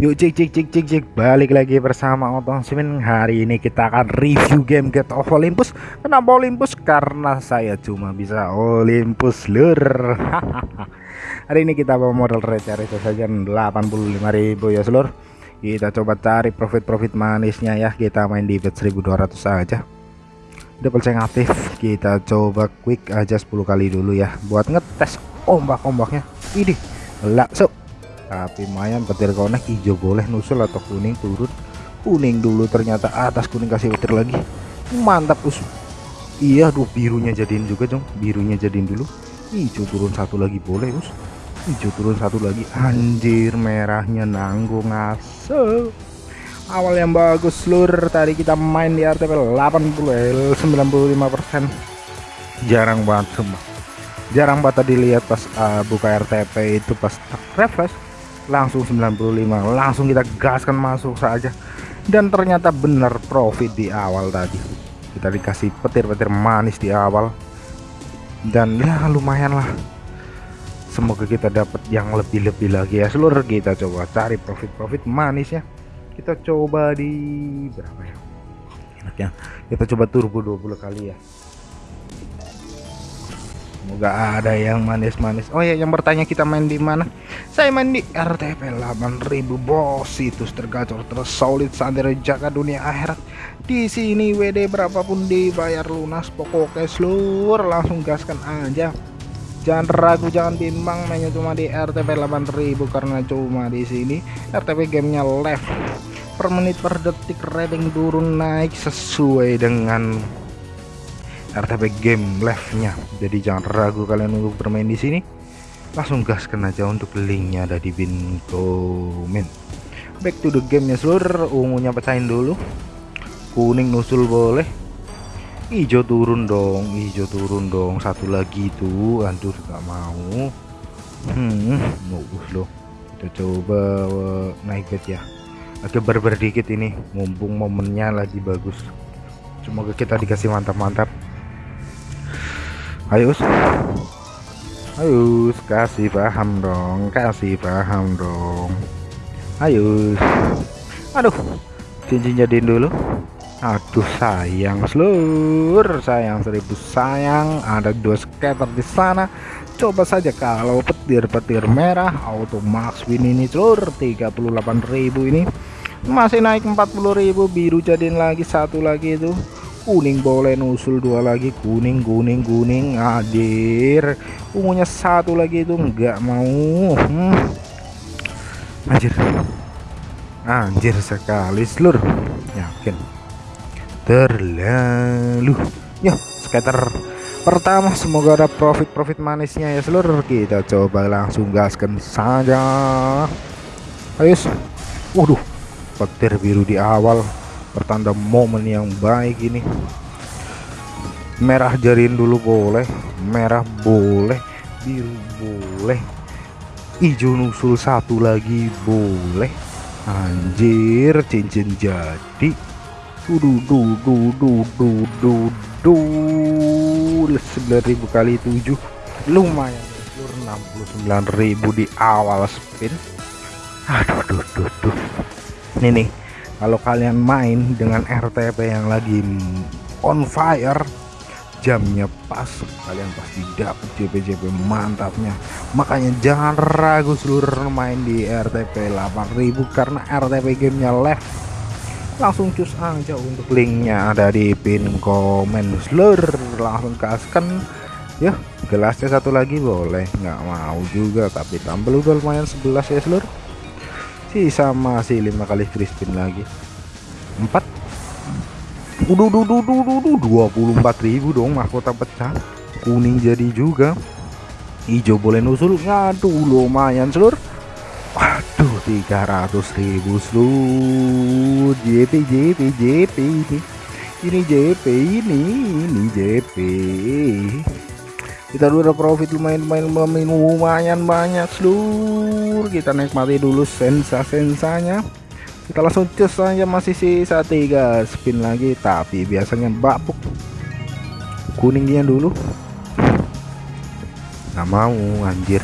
Yuk cik cik cik cik cik. Balik lagi bersama Otong Simin. Hari ini kita akan review game Get of Olympus. Kenapa Olympus? Karena saya cuma bisa Olympus lur. Hari ini kita bawa modal receh itu saja 85.000 ya seluruh Kita coba cari profit-profit manisnya ya. Kita main di bet 1200 saja Double check aktif. Kita coba quick aja 10 kali dulu ya. Buat ngetes ombak-ombaknya. Ini langsung tapi lumayan petir konek hijau boleh nusul atau kuning turun. Kuning dulu ternyata atas kuning kasih petir lagi. Mantap us. Iya tuh birunya jadiin juga dong birunya jadiin dulu. Hijau turun satu lagi boleh us. Hijau turun satu lagi. Anjir merahnya nanggung ngasih awal yang bagus lur. Tadi kita main di RTP 80 95% jarang banget semua jarang banget tadi lihat pas uh, buka RTP itu pas refresh langsung 95 langsung kita gaskan masuk saja. Dan ternyata benar profit di awal tadi. Kita dikasih petir-petir manis di awal. Dan ya lumayan lah. Semoga kita dapat yang lebih-lebih lagi ya. Seluruh kita coba cari profit-profit manis ya. Kita coba di berapa ya? Enaknya kita coba turbo 20 kali ya Semoga ada yang manis-manis. Oh ya, yang bertanya kita main di mana? Saya main di RTP 8000 bos. Situs tergacor tersolid sandera jaga dunia akhirat. Di sini WD berapapun dibayar lunas. Pokoknya seluruh langsung gaskan aja. Jangan ragu, jangan bimbang mainnya cuma di RTP 8000 karena cuma di sini RTP gamenya left per menit per detik rating turun naik sesuai dengan RTP game live-nya. Jadi jangan ragu kalian untuk bermain di sini. Langsung gaskan aja untuk linknya ada di pin komen. Back to the game ya seluruh ungunya pecahin dulu. Kuning nusul boleh. Hijau turun dong, hijau turun dong. Satu lagi tuh, aduh gak mau. Hmm, bagus loh. Kita coba naik bet ya. Agak berber dikit ini, mumpung momennya lagi bagus. Semoga kita dikasih mantap-mantap ayo ayo kasih paham dong kasih paham dong. Ayo aduh cincin jadiin dulu. Aduh sayang seluruh sayang seribu sayang. Ada dua scatter di sana. Coba saja kalau petir-petir merah auto max win ini seluruh 38.000 ini. Masih naik 40.000 biru jadiin lagi satu lagi itu kuning boleh nusul dua lagi. Kuning kuning kuning. Hadir. Ungunya satu lagi itu enggak mau. Hmm. anjir. Anjir sekali seluruh yakin. Terlalu. Ya skater. Pertama semoga ada profit-profit manisnya ya seluruh kita coba langsung gaskan saja. Ayo waduh petir biru di awal pertanda momen yang baik ini. Merah jarin dulu boleh merah boleh biru boleh hijau nusul satu lagi boleh. Anjir cincin jadi. Dudu dudu dudu dudu 9000 kali 7 lumayan enam 69.000 di awal spin. Aduh duh, duh, duh. ini nih kalau kalian main dengan RTP yang lagi on fire jamnya pas kalian pasti dapat JP-JP mantapnya. Makanya jangan ragu seluruh main di RTP 8000 karena RTP gamenya left. Langsung cus aja untuk linknya ada di pin komen. Seluruh langsung kaskan. Ya gelasnya satu lagi boleh nggak mau juga tapi tampil udah lumayan 11 ya seluruh sisa masih lima kali free spin lagi. Empat? Udah udah udah udah dua puluh empat ribu dong mahkota pecah. Kuning jadi juga. Hijau boleh nusul? Ngaduh lumayan seluruh waduh tiga ratus ribu seluruh JP JP JP ini ini JP ini ini JP kita udah profit lumayan lumayan lumayan banyak seluruh kita nikmati dulu sensa sensanya kita langsung cus aja masih sisa tiga spin lagi tapi biasanya babuk kuningnya dulu. Nggak mau anjir.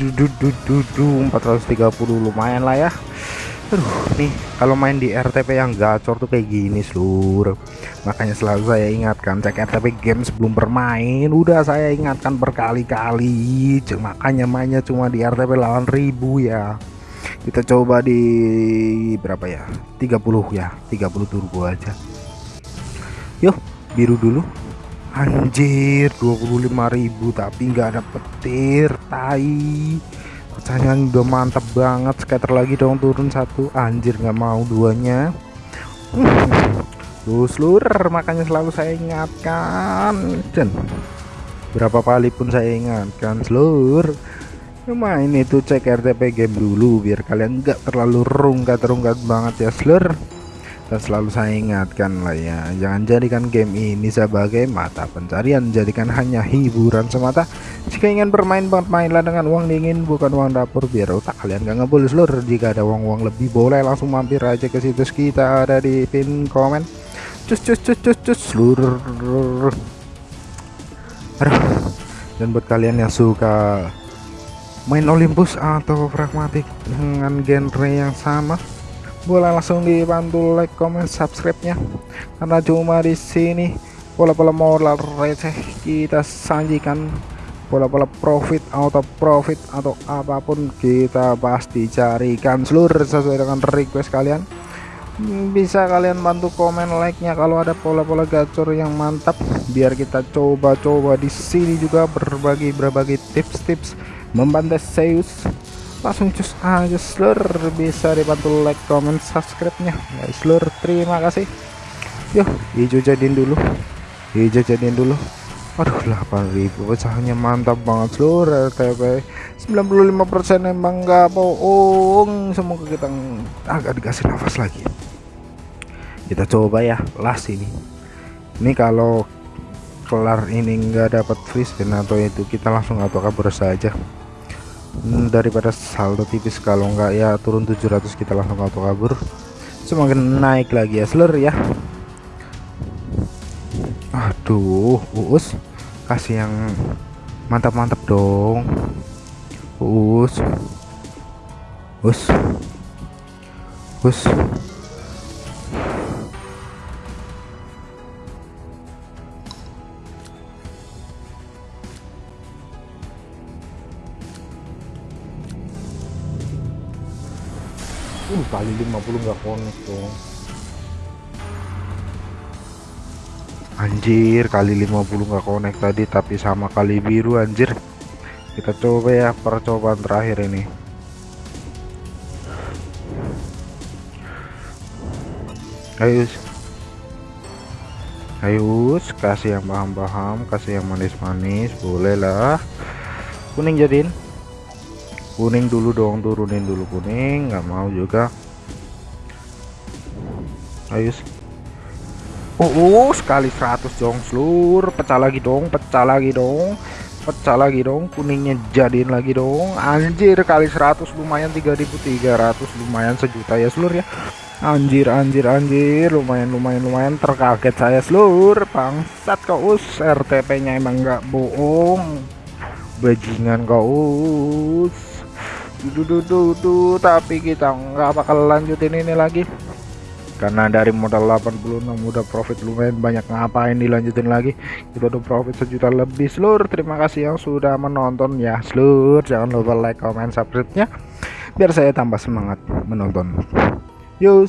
430 lumayan lah ya Aduh nih kalau main di RTP yang gacor tuh kayak gini seluruh makanya selalu saya ingatkan cek RTP game sebelum bermain udah saya ingatkan berkali-kali. Makanya mainnya cuma di RTP lawan ribu ya. Kita coba di berapa ya? 30 ya 30 turbo aja. Yuk biru dulu. Anjir 25.000 tapi nggak ada petir tai pecahan udah mantap banget scatter lagi dong turun satu. Anjir nggak mau duanya. Tuh seluruh makanya selalu saya ingatkan. Dan berapa kali pun saya ingatkan seluruh main itu cek RTP game dulu biar kalian nggak terlalu rungkat-rungkat banget ya seluruh dan selalu saya ingatkan lah ya. Jangan jadikan game ini sebagai mata pencarian. Jadikan hanya hiburan semata. Jika ingin bermain bermainlah dengan uang dingin bukan uang dapur biar otak kalian gak ngebul seluruh jika ada uang-uang lebih boleh langsung mampir aja ke situs kita ada di pin komen. Cus cus cus cus cus seluruh Aduh. dan buat kalian yang suka main Olympus atau pragmatik dengan genre yang sama boleh langsung dibantu like comment subscribe nya karena cuma di sini pola-pola modal receh kita sajikan pola-pola profit atau profit atau apa pun kita pasti carikan seluruh sesuai dengan request kalian. Bisa kalian bantu komen like nya kalau ada pola-pola gacor yang mantap. Biar kita coba-coba di sini juga berbagi berbagi tips-tips membantu Zeus langsung cus aja seluruh bisa dibantu like comment subscribe nya guys seluruh terima kasih. Yuk hijau jadiin dulu. Hijau jadiin dulu. Aduh 8000 pecahannya mantap banget seluruh RTP 95% emang nggak bohong. Semoga kita agak dikasih nafas lagi. Kita coba ya last ini. Ini kalau kelar ini enggak dapat free spin atau itu kita langsung auto kabur saja daripada saldo tipis kalau enggak ya turun 700 kita langsung auto kabur. Semakin naik lagi ya seluruh ya. Aduh uus. Kasih yang mantap-mantap dong. Uus. Us us kali 50 nggak connect dong anjir kali 50 nggak connect tadi tapi sama kali biru anjir. Kita coba ya percobaan terakhir ini. Ayo ayo kasih yang paham-paham kasih yang manis-manis boleh lah kuning jadiin kuning dulu dong turunin dulu kuning nggak mau juga. Ayo oh, oh sekali 100 dong seluruh pecah lagi dong pecah lagi dong pecah lagi dong kuningnya jadiin lagi dong. Anjir kali 100 lumayan 3300 lumayan sejuta ya seluruh ya. Anjir anjir anjir lumayan lumayan lumayan terkaget saya seluruh bangsat kau us. RTP nya emang nggak bohong. Bajingan kau us duh, tapi kita nggak bakal lanjutin ini lagi. Karena dari modal 86 udah profit lumayan banyak ngapain dilanjutin lagi? Kita udah profit sejuta lebih seluruh terima kasih yang sudah menonton ya seluruh jangan lupa like comment subscribe nya biar saya tambah semangat menonton. Yuk